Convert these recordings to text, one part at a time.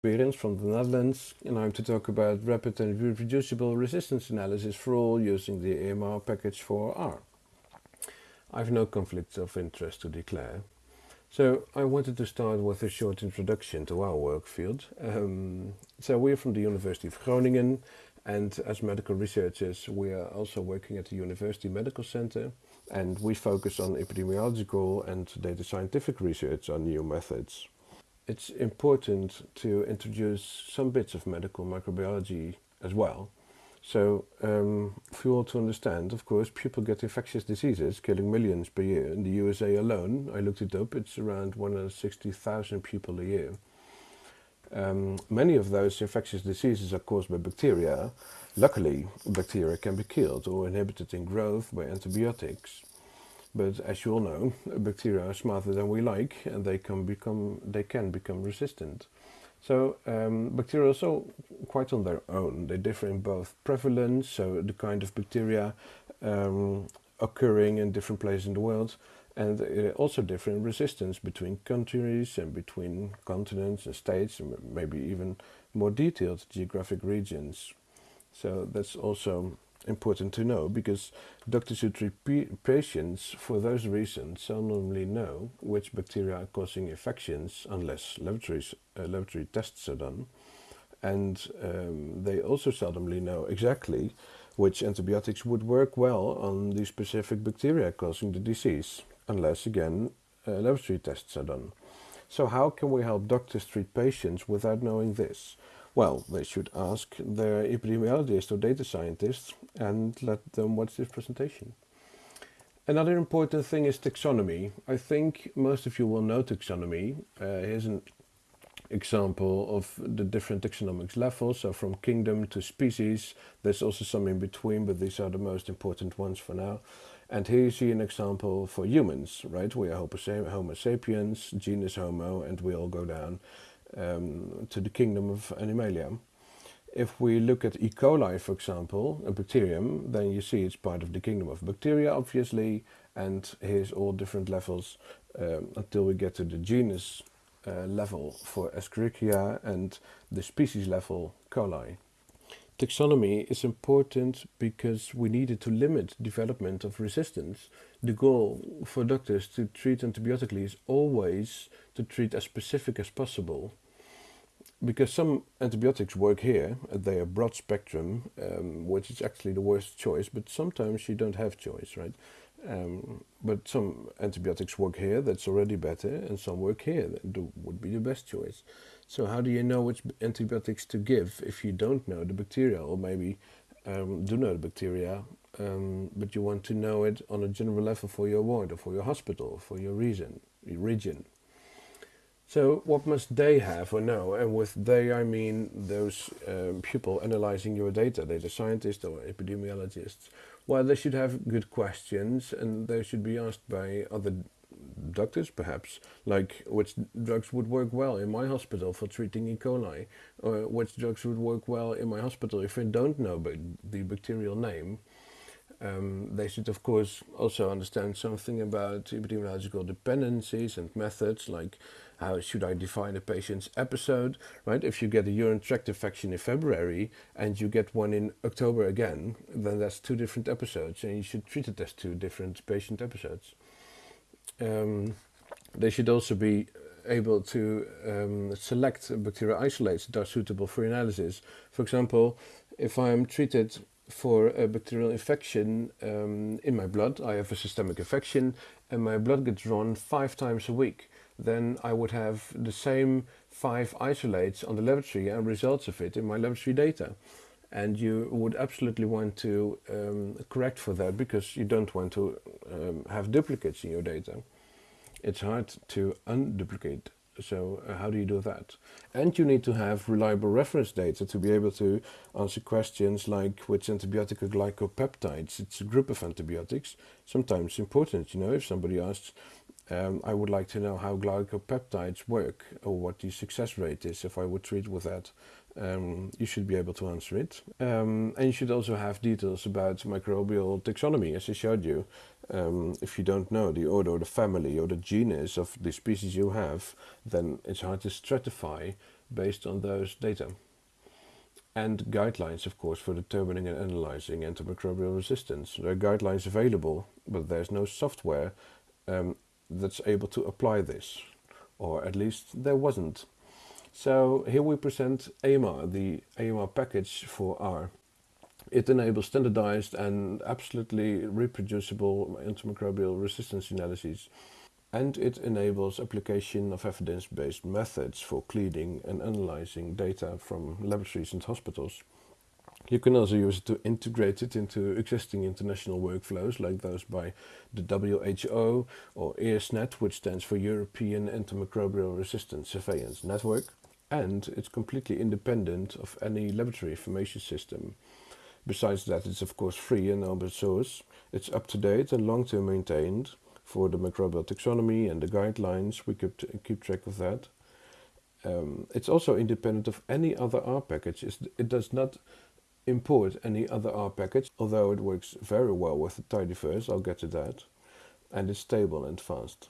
Berends from the Netherlands and I'm to talk about rapid and reproducible resistance analysis for all using the AMR package for R. I have no conflicts of interest to declare. So I wanted to start with a short introduction to our work field. Um, so we're from the University of Groningen and as medical researchers we are also working at the University Medical Center and we focus on epidemiological and data scientific research on new methods it's important to introduce some bits of medical microbiology as well. So, um, for you all to understand, of course, people get infectious diseases, killing millions per year. In the USA alone, I looked it up, it's around 160,000 people a year. Um, many of those infectious diseases are caused by bacteria. Luckily, bacteria can be killed or inhibited in growth by antibiotics. But as you all know, bacteria are smarter than we like and they can become, they can become resistant. So um, bacteria are also quite on their own. They differ in both prevalence, so the kind of bacteria um, occurring in different places in the world, and also differ in resistance between countries and between continents and states, and maybe even more detailed geographic regions. So that's also important to know because doctors who treat patients for those reasons seldomly know which bacteria are causing infections unless laboratories, uh, laboratory tests are done. And um, they also seldomly know exactly which antibiotics would work well on the specific bacteria causing the disease, unless again uh, laboratory tests are done. So how can we help doctors treat patients without knowing this? Well, they should ask their epidemiologist or data scientist and let them watch this presentation. Another important thing is taxonomy. I think most of you will know taxonomy. Uh, here's an example of the different taxonomics levels. So from kingdom to species, there's also some in between, but these are the most important ones for now. And here you see an example for humans, right? We are Homo sapiens, genus Homo, and we all go down um, to the kingdom of Animalia. If we look at E. coli, for example, a bacterium, then you see it's part of the kingdom of bacteria, obviously, and here's all different levels um, until we get to the genus uh, level for Escherichia and the species level coli. Taxonomy is important because we needed to limit development of resistance. The goal for doctors to treat antibiotically is always to treat as specific as possible. Because some antibiotics work here, they are broad spectrum, um, which is actually the worst choice, but sometimes you don't have choice, right? Um, but some antibiotics work here, that's already better, and some work here, that would be the best choice. So how do you know which antibiotics to give if you don't know the bacteria or maybe um, do know the bacteria um, but you want to know it on a general level for your ward or for your hospital, or for your region. Region. So what must they have or know? And with they I mean those um, people analyzing your data, data scientists or epidemiologists. Well, they should have good questions and they should be asked by other doctors perhaps, like which drugs would work well in my hospital for treating E. coli, or which drugs would work well in my hospital if I don't know the bacterial name. Um, they should of course also understand something about epidemiological dependencies and methods like how should I define a patient's episode, right? If you get a urinary tract infection in February and you get one in October again, then that's two different episodes and you should treat it as two different patient episodes um, they should also be able to um, select bacterial isolates that are suitable for analysis. For example, if I'm treated for a bacterial infection um, in my blood, I have a systemic infection and my blood gets drawn five times a week, then I would have the same five isolates on the laboratory and results of it in my laboratory data and you would absolutely want to um, correct for that because you don't want to um, have duplicates in your data. It's hard to unduplicate. So uh, how do you do that? And you need to have reliable reference data to be able to answer questions like which antibiotic are glycopeptides. It's a group of antibiotics. Sometimes important, you know, if somebody asks, um, I would like to know how glycopeptides work or what the success rate is if I would treat with that um, you should be able to answer it. Um, and you should also have details about microbial taxonomy, as I showed you. Um, if you don't know the order or the family or the genus of the species you have, then it's hard to stratify based on those data. And guidelines, of course, for determining and analyzing antimicrobial resistance. There are guidelines available, but there's no software um, that's able to apply this, or at least there wasn't. So here we present AMR, the AMR package for R. It enables standardized and absolutely reproducible antimicrobial resistance analyses and it enables application of evidence-based methods for cleaning and analyzing data from laboratories and hospitals. You can also use it to integrate it into existing international workflows like those by the WHO or EARSnet, which stands for European Antimicrobial Resistance Surveillance Network, and it's completely independent of any laboratory information system. Besides that, it's of course free and open source. It's up to date and long-term maintained, for the microbial taxonomy and the guidelines. We keep, keep track of that. Um, it's also independent of any other R package. It's, it does not import any other R package, although it works very well with the tidyverse, I'll get to that. And it's stable and fast.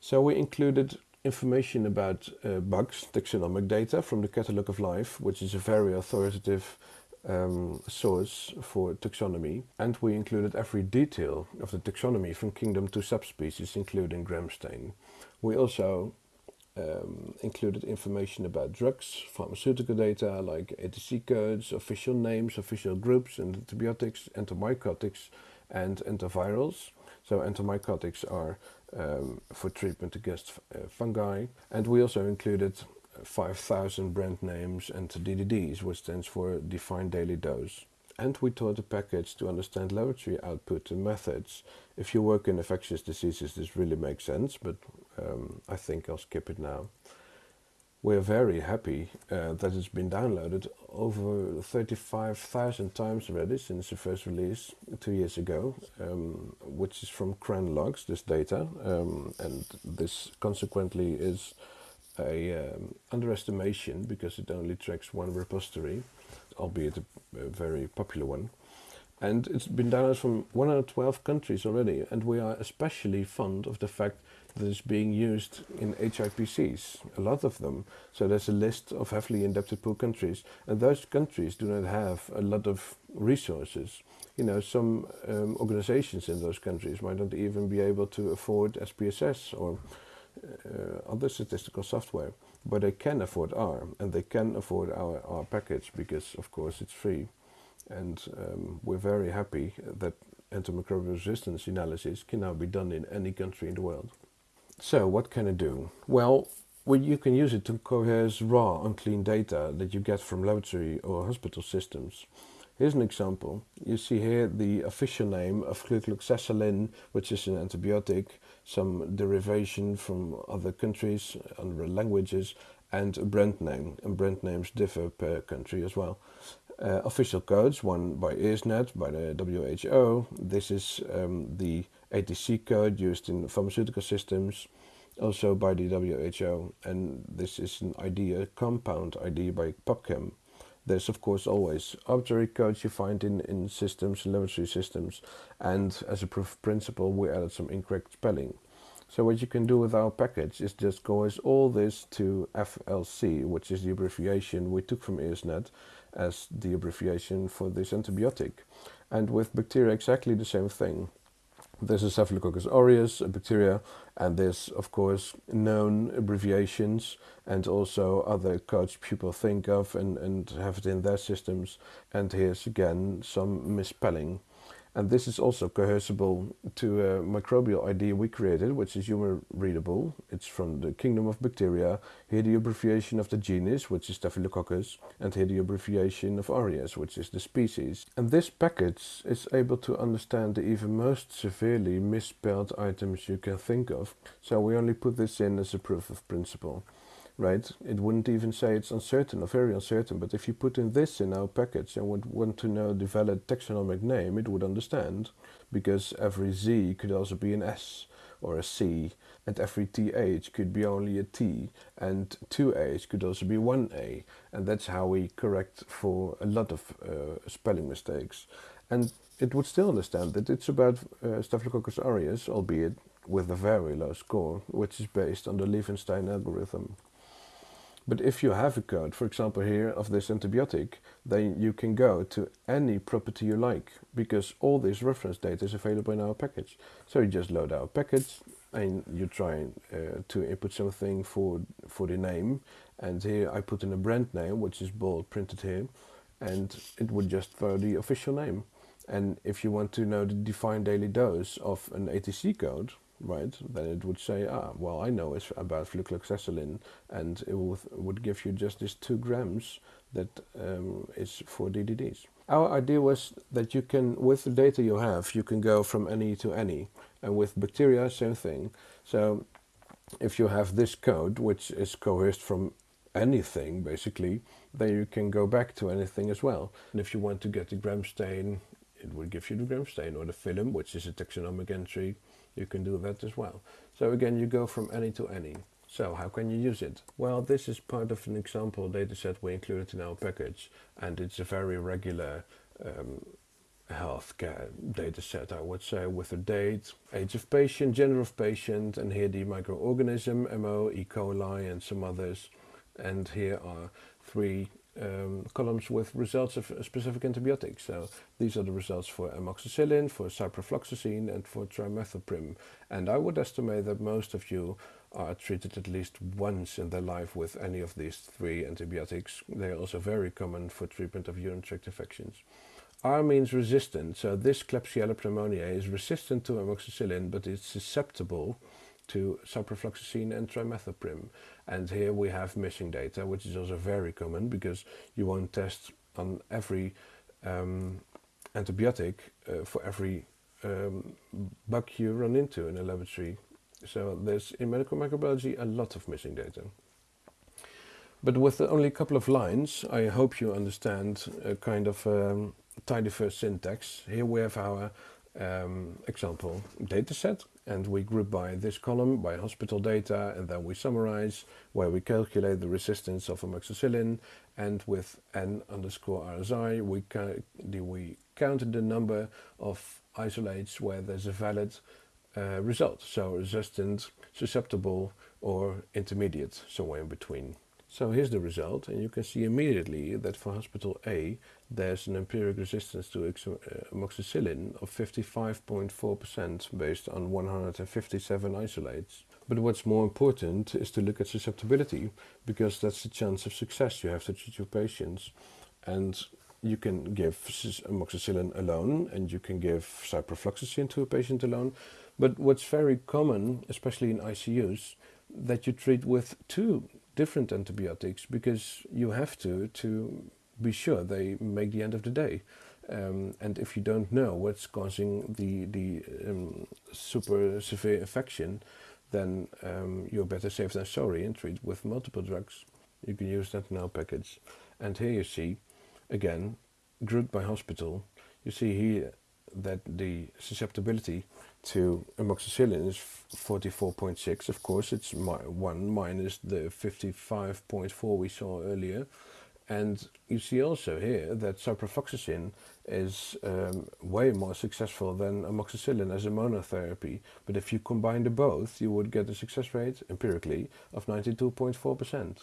So we included information about uh, bugs, taxonomic data from the Catalogue of Life, which is a very authoritative um, source for taxonomy and we included every detail of the taxonomy from kingdom to subspecies including gram stain. We also um, included information about drugs, pharmaceutical data like ATC codes, official names, official groups, and antibiotics, antimycotics and antivirals. So antimycotics are um, for treatment against uh, fungi and we also included 5000 brand names and DDDs, which stands for Defined Daily Dose. And we taught the package to understand laboratory output and methods. If you work in infectious diseases, this really makes sense, but um, I think I'll skip it now. We're very happy uh, that it's been downloaded over 35,000 times already since the first release two years ago, um, which is from CRAN logs, this data, um, and this consequently is a um, underestimation because it only tracks one repository, albeit a, a, very popular one. And it's been downloaded from 112 countries already, and we are especially fond of the fact that it's being used in HIPCs, a lot of them. So there's a list of heavily indebted poor countries, and those countries do not have a lot of resources. You know, some um, organizations in those countries might not even be able to afford SPSS or uh, other statistical software, but they can afford R and they can afford our R package because of course it's free. And um, we're very happy that antimicrobial resistance analysis can now be done in any country in the world. So what can it do? Well, you can use it to coerce raw, unclean data that you get from laboratory or hospital systems. Here's an example. You see here the official name of flucloxacillin, which is an antibiotic, some derivation from other countries, other languages, and a brand name. And brand names differ per country as well. Uh, official codes, one by EARSnet, by the WHO. This is um, the ATC code used in pharmaceutical systems, also by the WHO. And this is an ID, a compound ID by PubChem. There's of course always arbitrary codes you find in, in systems, laboratory systems, and as a proof of principle we added some incorrect spelling. So what you can do with our package is just coerce all this to FLC, which is the abbreviation we took from EARSnet as the abbreviation for this antibiotic. And with bacteria exactly the same thing. This is Staphylococcus aureus, a bacteria, and there's of course known abbreviations and also other codes people think of and, and have it in their systems. And here's again some misspelling. And this is also coercible to a microbial ID we created, which is human readable. It's from the kingdom of bacteria. Here the abbreviation of the genus, which is Staphylococcus, and here the abbreviation of aureus, which is the species. And this package is able to understand the even most severely misspelled items you can think of. So we only put this in as a proof of principle right? It wouldn't even say it's uncertain or very uncertain, but if you put in this in our package and would want to know the valid taxonomic name, it would understand, because every Z could also be an S or a C, and every TH could be only a T, and two A's could also be one A, and that's how we correct for a lot of uh, spelling mistakes. And it would still understand that it's about uh, Staphylococcus aureus, albeit with a very low score, which is based on the Levenshtein algorithm. But if you have a code, for example here, of this antibiotic, then you can go to any property you like because all this reference data is available in our package. So you just load our package and you try uh, to input something for, for the name. And here I put in a brand name, which is bold printed here, and it would just throw the official name. And if you want to know the defined daily dose of an ATC code, right, then it would say, ah, well, I know it's about flucloxacillin, and it would, give you just these two grams that um, is for DDDs. Our idea was that you can, with the data you have, you can go from any to any, and with bacteria, same thing. So if you have this code, which is coerced from anything, basically, then you can go back to anything as well. And if you want to get the gram stain, it will give you the gram stain, or the phylum, which is a taxonomic entry, you can do that as well. So again, you go from any to any. So how can you use it? Well, this is part of an example dataset we included in our package, and it's a very regular um, healthcare dataset, I would say, with a date, age of patient, gender of patient, and here the microorganism, MO, E. coli, and some others. And here are three um, columns with results of specific antibiotics. So these are the results for amoxicillin, for ciprofloxacin, and for trimethoprim. And I would estimate that most of you are treated at least once in their life with any of these three antibiotics. They are also very common for treatment of urinary tract infections. R means resistant, so this Klebsiella pneumoniae is resistant to amoxicillin, but it's susceptible to ciprofloxacin and trimethoprim. And here we have missing data, which is also very common because you won't test on every um, antibiotic uh, for every um, bug you run into in a laboratory. So there's in medical microbiology a lot of missing data. But with only a couple of lines, I hope you understand a kind of um, tidyverse syntax. Here we have our um, example dataset and we group by this column by hospital data and then we summarize where we calculate the resistance of amoxicillin and with n underscore RSI we, we count the number of isolates where there's a valid uh, result so resistant susceptible or intermediate somewhere in between so here's the result and you can see immediately that for hospital A there's an empiric resistance to uh, amoxicillin of 55.4% based on 157 isolates. But what's more important is to look at susceptibility because that's the chance of success you have to treat your patients. And you can give amoxicillin alone and you can give ciprofloxacin to a patient alone. But what's very common, especially in ICUs, that you treat with two different antibiotics because you have to to be sure they make the end of the day. Um, and if you don't know what's causing the, the um, super severe infection, then um, you're better safe than sorry and treat with multiple drugs. You can use that now package. And here you see, again, grouped by hospital, you see here that the susceptibility to amoxicillin is 44.6. Of course, it's 1 minus the 55.4 we saw earlier. And you see also here that ciprofloxacin is um, way more successful than amoxicillin as a monotherapy. But if you combine the both, you would get a success rate, empirically, of 92.4%.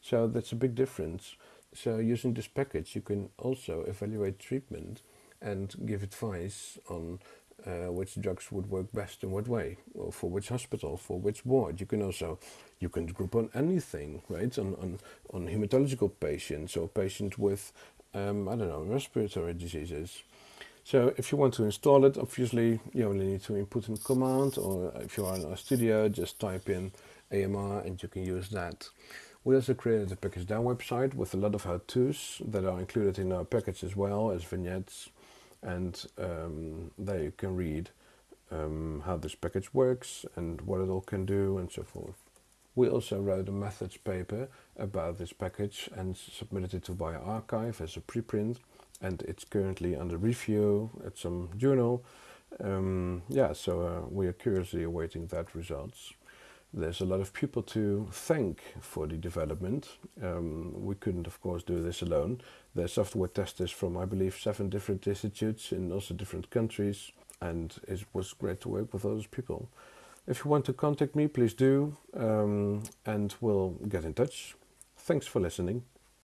So that's a big difference. So using this package, you can also evaluate treatment and give advice on uh, which drugs would work best in what way, or for which hospital, for which ward. You can also you can group on anything, right? On on, on hematological patients or patients with um, I don't know respiratory diseases. So if you want to install it, obviously you only need to input a command, or if you are in RStudio, just type in AMR and you can use that. We also created a pkgdown website with a lot of how-tos that are included in our package as well as vignettes and um, there you can read um, how this package works and what it all can do and so forth. We also wrote a methods paper about this package and submitted it to bioRxiv as a preprint and it's currently under review at some journal. Um, yeah, so uh, we are curiously awaiting that results. There's a lot of people to thank for the development. Um, we couldn't, of course, do this alone. There's software testers from, I believe, seven different institutes in also different countries, and it was great to work with those people. If you want to contact me, please do, um, and we'll get in touch. Thanks for listening.